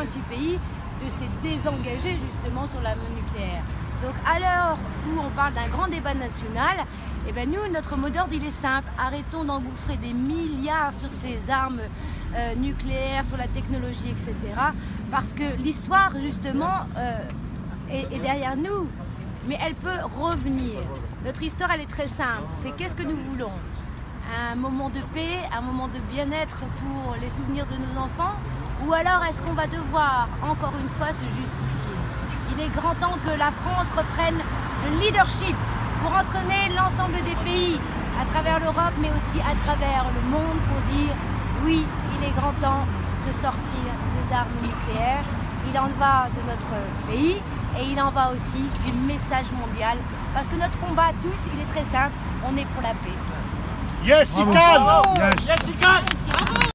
28 pays de se désengager justement sur l'arme nucléaire. Donc à l'heure où on parle d'un grand débat national, eh ben nous, notre mot d'ordre, il est simple. Arrêtons d'engouffrer des milliards sur ces armes euh, nucléaires, sur la technologie, etc. Parce que l'histoire, justement, euh, est derrière nous. Mais elle peut revenir. Notre histoire, elle est très simple. C'est qu'est-ce que nous voulons? Un moment de paix, un moment de bien-être pour les souvenirs de nos enfants? Ou alors est-ce qu'on va devoir encore une fois se justifier? Il est grand temps que la France reprenne le leadership pour entraîner l'ensemble des pays à travers l'Europe mais aussi à travers le monde pour dire oui, il est grand temps de sortir des armes nucléaires. Il en va de notre pays et il en va aussi du message mondial parce que notre combat tous, il est très simple, on est pour la paix. Yes, he can! Yes, he can!